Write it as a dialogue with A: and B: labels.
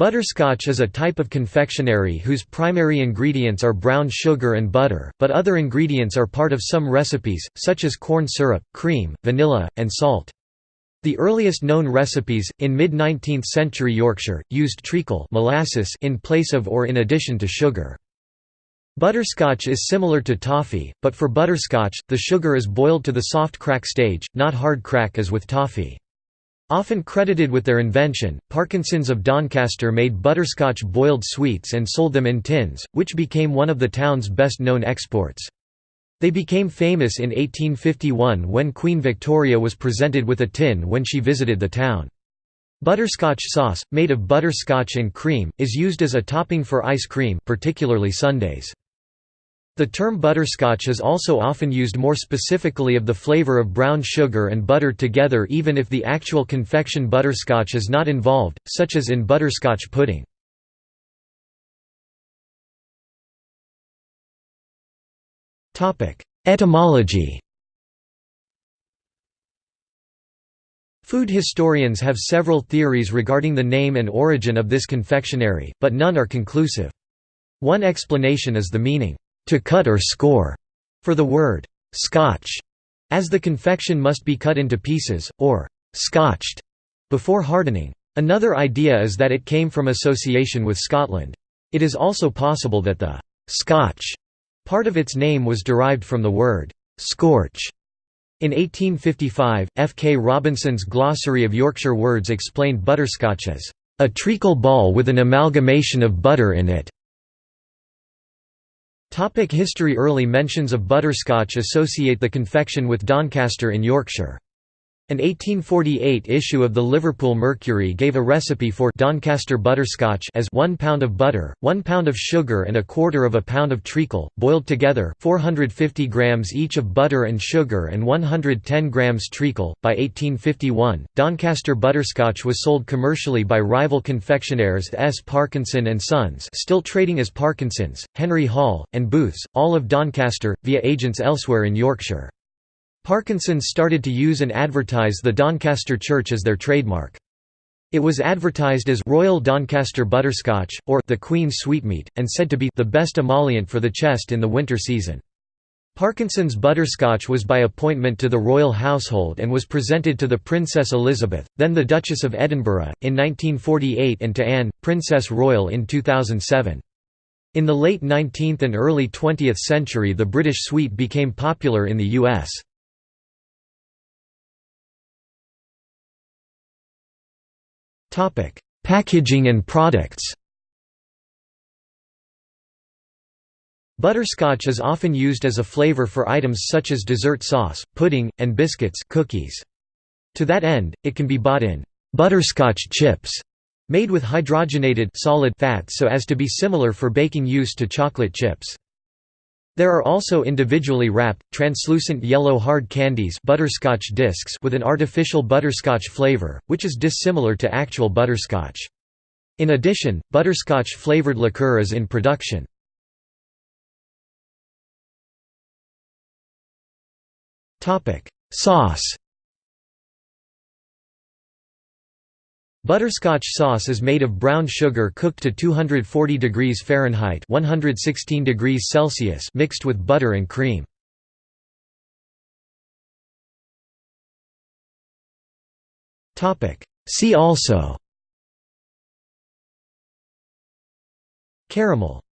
A: Butterscotch is a type of confectionery whose primary ingredients are brown sugar and butter, but other ingredients are part of some recipes, such as corn syrup, cream, vanilla, and salt. The earliest known recipes, in mid-19th century Yorkshire, used treacle molasses in place of or in addition to sugar. Butterscotch is similar to toffee, but for butterscotch, the sugar is boiled to the soft crack stage, not hard crack as with toffee. Often credited with their invention, Parkinson's of Doncaster made butterscotch boiled sweets and sold them in tins, which became one of the town's best-known exports. They became famous in 1851 when Queen Victoria was presented with a tin when she visited the town. Butterscotch sauce, made of butterscotch and cream, is used as a topping for ice cream particularly sundaes. The term butterscotch is also often used more specifically of the flavor of brown sugar and butter together even if the actual confection butterscotch is not involved, such as in butterscotch pudding. Etymology Food historians have several theories regarding the name and origin of this confectionery, but none are conclusive. One explanation is the meaning, to cut or score, for the word scotch, as the confection must be cut into pieces, or scotched, before hardening. Another idea is that it came from association with Scotland. It is also possible that the Scotch part of its name was derived from the word scorch. In 1855, F. K. Robinson's Glossary of Yorkshire Words explained butterscotch as a treacle ball with an amalgamation of butter in it. Topic history Early mentions of butterscotch associate the confection with Doncaster in Yorkshire. An 1848 issue of the Liverpool Mercury gave a recipe for Doncaster butterscotch as 1 pound of butter, 1 pound of sugar and a quarter of a pound of treacle, boiled together 450 grams each of butter and sugar and 110 grams treacle. By 1851, Doncaster butterscotch was sold commercially by rival confectioners S. Parkinson and Sons still trading as Parkinson's, Henry Hall, and Booths, all of Doncaster, via agents elsewhere in Yorkshire. Parkinson's started to use and advertise the Doncaster Church as their trademark. It was advertised as Royal Doncaster Butterscotch, or the Queen's Sweetmeat, and said to be the best emollient for the chest in the winter season. Parkinson's butterscotch was by appointment to the royal household and was presented to the Princess Elizabeth, then the Duchess of Edinburgh, in 1948 and to Anne, Princess Royal in 2007. In the late 19th and early 20th century the British sweet became popular in the U.S. Packaging and products Butterscotch is often used as a flavor for items such as dessert sauce, pudding, and biscuits cookies. To that end, it can be bought in «butterscotch chips» made with hydrogenated solid fats so as to be similar for baking use to chocolate chips. There are also individually wrapped, translucent yellow hard candies butterscotch discs with an artificial butterscotch flavor, which is dissimilar to actual butterscotch. In addition, butterscotch-flavored liqueur is in production. Sauce Butterscotch sauce is made of brown sugar cooked to 240 degrees Fahrenheit 116 degrees Celsius mixed with butter and cream. See also. Caramel